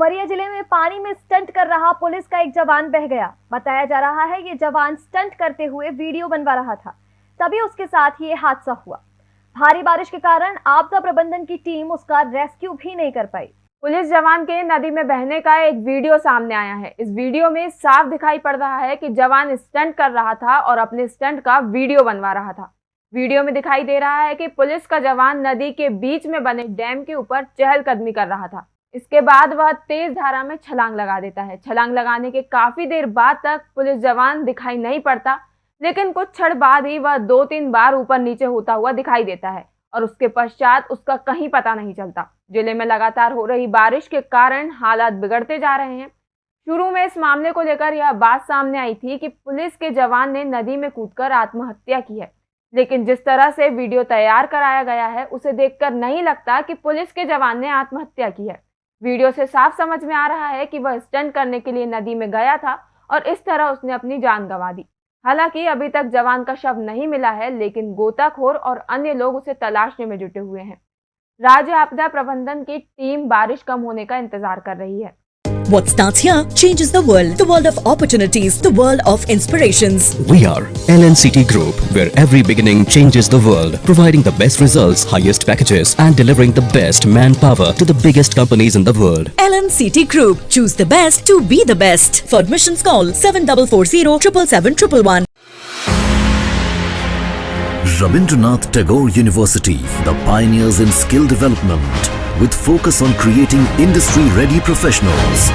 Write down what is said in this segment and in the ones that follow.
उमरिया ज़िले में पानी में स्टंट कर रहा पुलिस का एक जवान बह गया। बताया जा रहा है, ये जवान स्टंट करते हुए वीडियो बनवा रहा था। तभी उसके साथ ये हादसा हुआ। भारी बारिश के कारण आपदा प्रबंधन की टीम उसका रेस्क्यू भी नहीं कर पाई। पुलिस जवान के नदी में बहने का एक वीडियो सामने आया है। इस वीडियो में साफ़ दिखाई पड़ रहा है कि जवान स्टंट कर रहा था और अपने स्टंट का वीडियो बनवा रहा था। वीडियो में दिखाई दे रहा है कि पुलिस का जवान नदी के बीच में बने डैम के ऊपर चहलकदमी कर रहा था। इसके बाद वह तेज धारा में छलांग लगा देता है। छलांग लगाने के काफ़ी देर बाद तक पुलिस जवान दिखाई नहीं पड़ता, लेकिन कुछ क्षण बाद ही वह दो तीन बार ऊपर नीचे होता हुआ दिखाई देता है और उसके पश्चात उसका कहीं पता नहीं चलता। ज़िले में लगातार हो रही बारिश के कारण हालात बिगड़ते जा रहे हैं। शुरू में इस मामले को लेकर यह बात सामने आई थी कि पुलिस के जवान ने नदी में कूदकर आत्महत्या की है, लेकिन जिस तरह से वीडियो तैयार कराया गया है, उसे देखकर नहीं लगता कि पुलिस के जवान ने आत्महत्या की है। वीडियो से साफ़ समझ में आ रहा है कि वह स्टंट करने के लिए नदी में गया था और इस तरह उसने अपनी जान गंवा दी। हालाँकि अभी तक जवान का शव नहीं मिला है, लेकिन गोताखोर और अन्य लोग उसे तलाशने में जुटे हुए हैं। राज्य आपदा प्रबंधन की टीम बारिश कम होने का इंतज़ार कर रही है। What starts here changes the world. The world of opportunities, the world of inspirations. We are LNCT Group, where every beginning changes the world, providing the best results, highest packages, and delivering the best manpower to the biggest companies in the world. LNCT Group. Choose the best to be the best. For admissions, call 7440 777 Rabindranath Tagore University, the pioneers in skill development with focus on creating industry-ready professionals.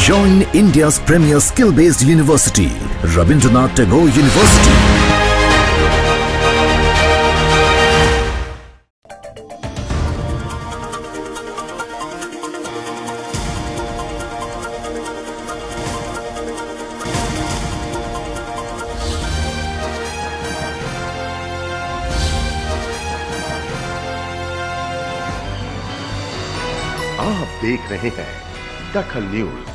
Join India's premier skill-based university, Rabindranath Tagore University. आप देख रहे हैं दखल news.